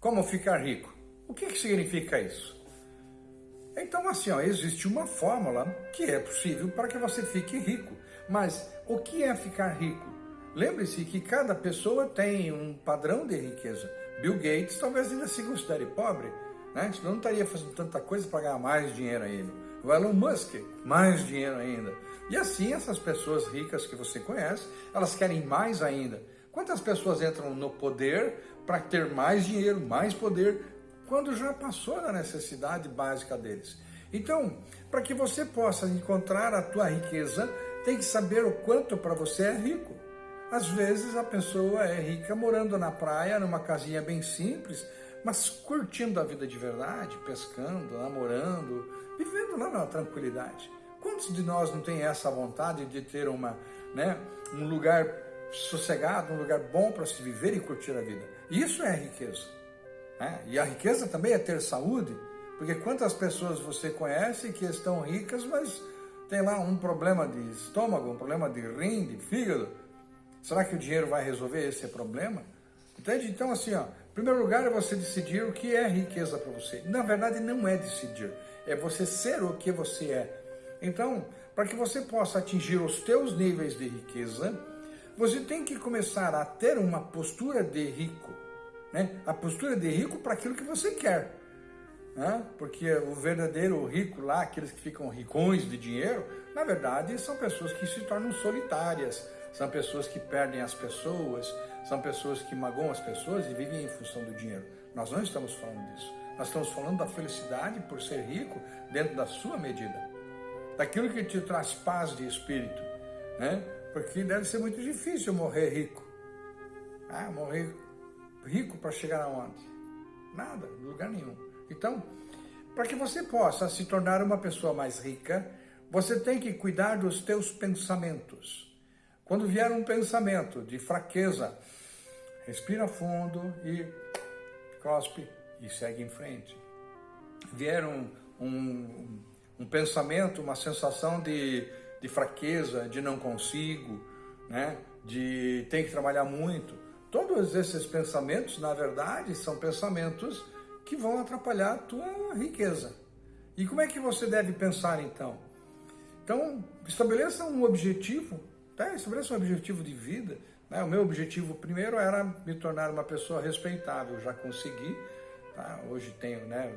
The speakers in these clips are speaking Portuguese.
Como ficar rico? O que, que significa isso? Então, assim, ó, existe uma fórmula que é possível para que você fique rico. Mas o que é ficar rico? Lembre-se que cada pessoa tem um padrão de riqueza. Bill Gates talvez ainda se considere pobre, né? senão não estaria fazendo tanta coisa para ganhar mais dinheiro ainda. O Elon Musk, mais dinheiro ainda. E assim, essas pessoas ricas que você conhece, elas querem mais ainda. Quantas pessoas entram no poder para ter mais dinheiro, mais poder, quando já passou da necessidade básica deles? Então, para que você possa encontrar a tua riqueza, tem que saber o quanto para você é rico. Às vezes a pessoa é rica morando na praia, numa casinha bem simples, mas curtindo a vida de verdade, pescando, namorando, vivendo lá na tranquilidade. Quantos de nós não tem essa vontade de ter uma, né, um lugar sossegado, um lugar bom para se viver e curtir a vida? Isso é riqueza. Né? E a riqueza também é ter saúde, porque quantas pessoas você conhece que estão ricas, mas tem lá um problema de estômago, um problema de rim, de fígado. Será que o dinheiro vai resolver esse problema? Entende? Então, assim, ó, em primeiro lugar é você decidir o que é riqueza para você. Na verdade, não é decidir, é você ser o que você é. Então, para que você possa atingir os teus níveis de riqueza, você tem que começar a ter uma postura de rico. Né? A postura de rico para aquilo que você quer. Né? Porque o verdadeiro rico lá, aqueles que ficam ricões de dinheiro, na verdade são pessoas que se tornam solitárias, são pessoas que perdem as pessoas, são pessoas que magoam as pessoas e vivem em função do dinheiro. Nós não estamos falando disso. Nós estamos falando da felicidade por ser rico dentro da sua medida daquilo que te traz paz de espírito, né? Porque deve ser muito difícil morrer rico. Ah, morrer rico para chegar aonde? Nada, lugar nenhum. Então, para que você possa se tornar uma pessoa mais rica, você tem que cuidar dos teus pensamentos. Quando vier um pensamento de fraqueza, respira fundo e cospe e segue em frente. Vier um, um, um pensamento, uma sensação de, de fraqueza, de não consigo, né? de tem que trabalhar muito. Todos esses pensamentos, na verdade, são pensamentos que vão atrapalhar a tua riqueza. E como é que você deve pensar então? Então, estabeleça um objetivo, tá? estabeleça um objetivo de vida. Né? O meu objetivo primeiro era me tornar uma pessoa respeitável, já consegui. Tá? Hoje tenho né,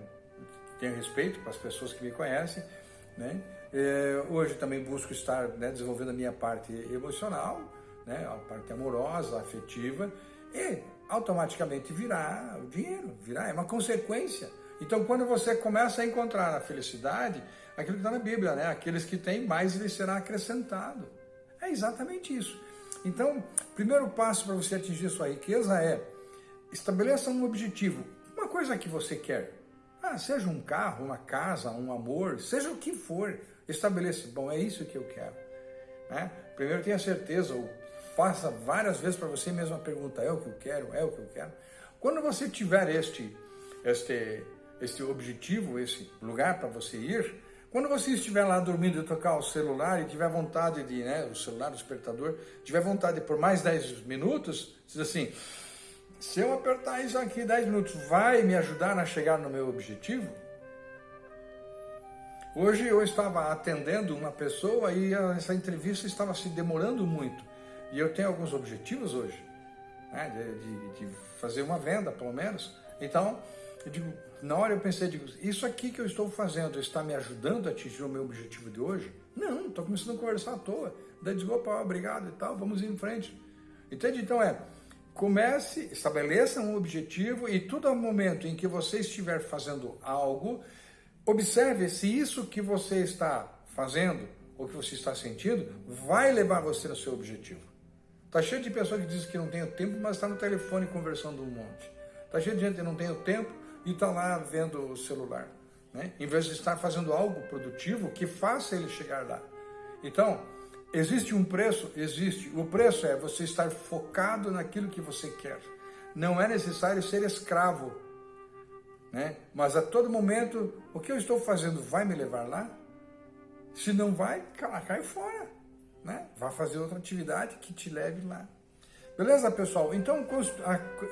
tenho respeito para as pessoas que me conhecem, né? É, hoje também busco estar né, desenvolvendo a minha parte emocional, né, a parte amorosa, afetiva, e automaticamente virá o dinheiro, virá, é uma consequência. Então, quando você começa a encontrar a felicidade, aquilo que está na Bíblia, né? Aqueles que têm, mais lhes será acrescentado. É exatamente isso. Então, primeiro passo para você atingir sua riqueza é estabeleça um objetivo, uma coisa que você quer. Ah, seja um carro, uma casa, um amor, seja o que for, estabeleça, bom, é isso que eu quero. Né? Primeiro tenha certeza, ou faça várias vezes para você mesmo a pergunta, é o que eu quero, é o que eu quero. Quando você tiver este, este, este objetivo, esse lugar para você ir, quando você estiver lá dormindo e tocar o celular e tiver vontade de, né, o celular, o despertador, tiver vontade por mais 10 minutos, diz assim, se eu apertar isso aqui 10 minutos, vai me ajudar a chegar no meu objetivo? Hoje eu estava atendendo uma pessoa e essa entrevista estava se demorando muito. E eu tenho alguns objetivos hoje, né, de, de, de, fazer uma venda, pelo menos. Então, digo, na hora eu pensei, digo, isso aqui que eu estou fazendo está me ajudando a atingir o meu objetivo de hoje? Não, estou começando a conversar à toa. Daí digo, opa, obrigado e tal, vamos em frente. Entende? Então é, Comece, estabeleça um objetivo e todo momento em que você estiver fazendo algo, observe se isso que você está fazendo ou que você está sentindo vai levar você ao seu objetivo. Está cheio de pessoas que dizem que não tem tempo, mas está no telefone conversando um monte. Está cheio de gente que não tem tempo e está lá vendo o celular. Né? Em vez de estar fazendo algo produtivo que faça ele chegar lá. Então, Existe um preço? Existe. O preço é você estar focado naquilo que você quer. Não é necessário ser escravo. Né? Mas a todo momento, o que eu estou fazendo vai me levar lá? Se não vai, cai fora. Né? Vá fazer outra atividade que te leve lá. Beleza, pessoal? Então,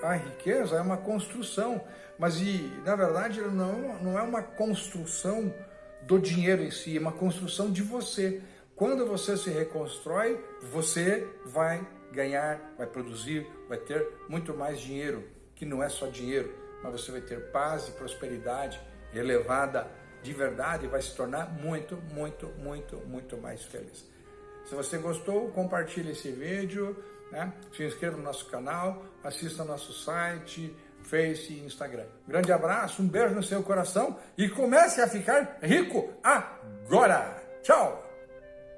a, riqueza é uma construção, mas e, na verdade não, não é uma construção do dinheiro em si, é uma construção de você. Quando você se reconstrói, você vai ganhar, vai produzir, vai ter muito mais dinheiro, que não é só dinheiro, mas você vai ter paz e prosperidade elevada de verdade e vai se tornar muito, muito, muito, muito mais feliz. Se você gostou, compartilhe esse vídeo, né? se inscreva no nosso canal, assista nosso site, Face e Instagram. Grande abraço, um beijo no seu coração e comece a ficar rico agora! Tchau!